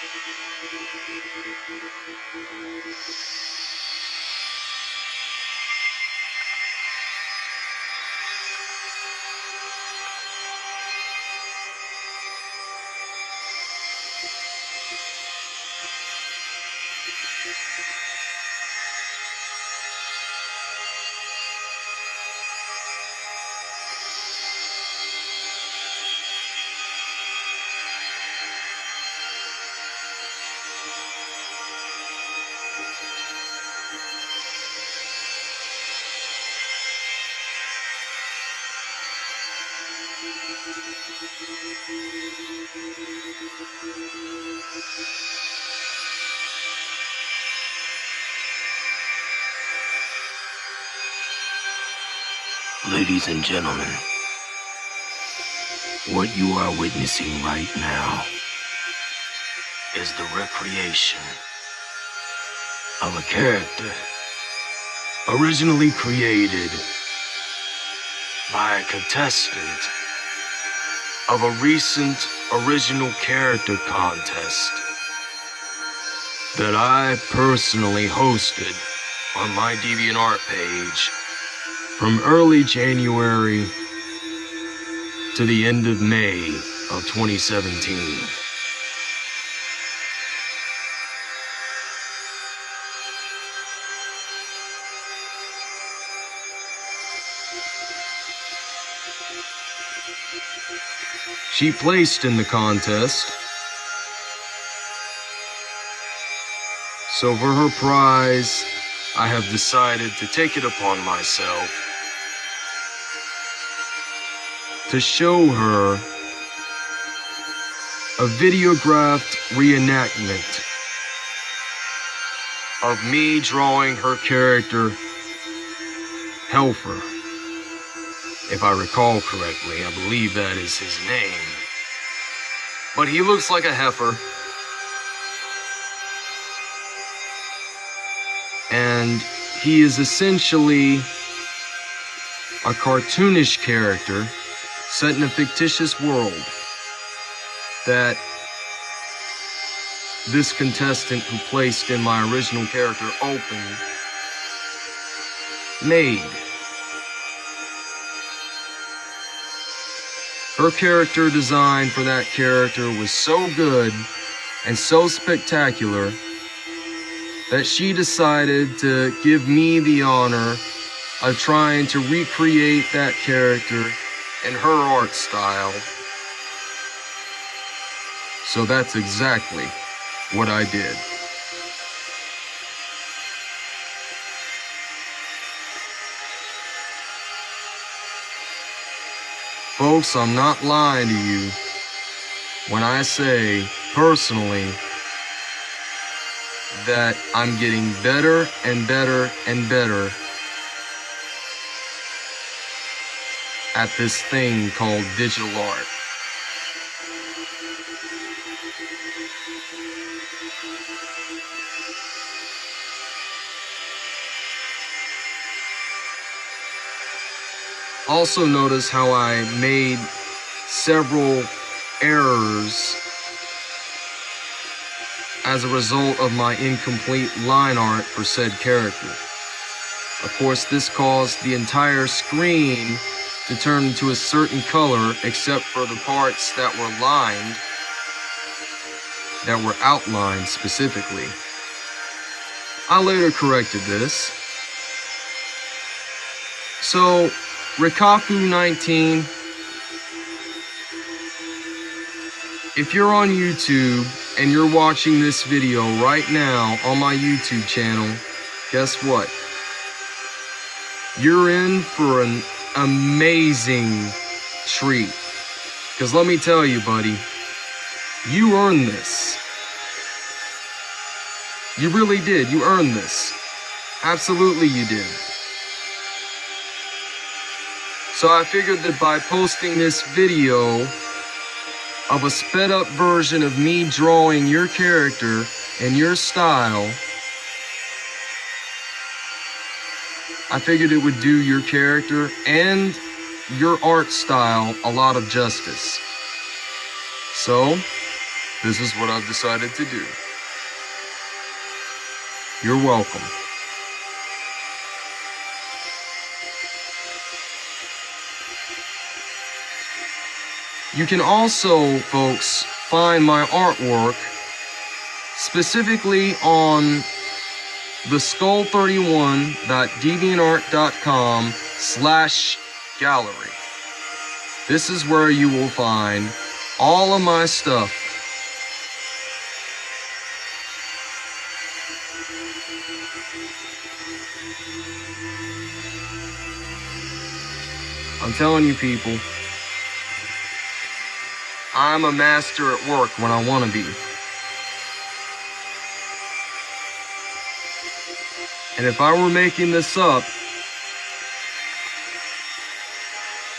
Thank you. Ladies and gentlemen, what you are witnessing right now is the recreation of a character originally created by a contestant of a recent original character contest that I personally hosted on my DeviantArt page from early January to the end of May of 2017. She placed in the contest. So for her prize, I have decided to take it upon myself to show her a videographed reenactment of me drawing her character, Helfer. If I recall correctly, I believe that is his name. But he looks like a heifer. And he is essentially a cartoonish character set in a fictitious world that this contestant who placed in my original character open made. Her character design for that character was so good and so spectacular that she decided to give me the honor of trying to recreate that character in her art style. So that's exactly what I did. Folks, I'm not lying to you when I say, personally, that I'm getting better and better and better at this thing called digital art. Also notice how I made several errors as a result of my incomplete line art for said character. Of course, this caused the entire screen to turn into a certain color except for the parts that were lined, that were outlined specifically. I later corrected this. So, Rikaku 19, if you're on YouTube and you're watching this video right now on my YouTube channel, guess what? you're in for an amazing treat. Because let me tell you, buddy, you earned this. You really did. You earned this. Absolutely, you did. So I figured that by posting this video of a sped up version of me drawing your character and your style, I figured it would do your character and your art style a lot of justice. So, this is what I've decided to do. You're welcome. You can also, folks, find my artwork specifically on the skull31.deviantart.com slash gallery. This is where you will find all of my stuff. I'm telling you people, I'm a master at work when I want to be. And if I were making this up,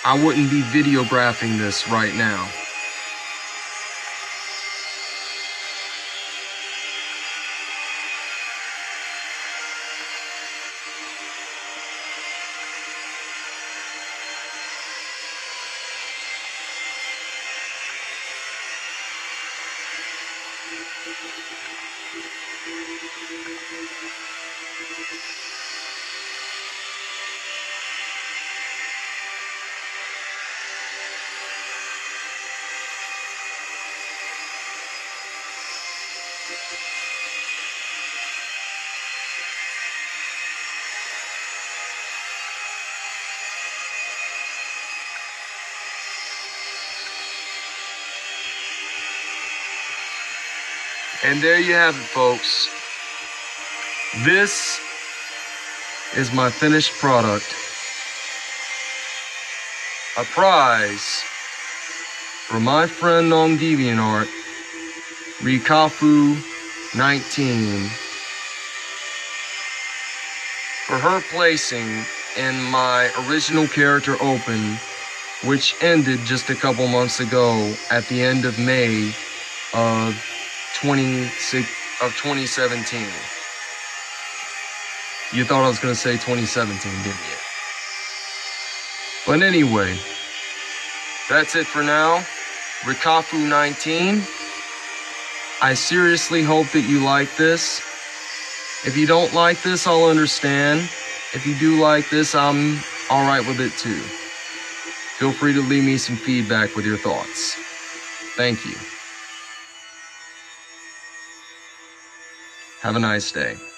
I wouldn't be videographing this right now. And there you have it, folks. This is my finished product. A prize for my friend on DeviantArt, Rikafu19, for her placing in my original character open, which ended just a couple months ago at the end of May of 26 of 2017. You thought I was going to say 2017, didn't you? But anyway, that's it for now. Rikafu 19. I seriously hope that you like this. If you don't like this, I'll understand. If you do like this, I'm alright with it too. Feel free to leave me some feedback with your thoughts. Thank you. Have a nice day.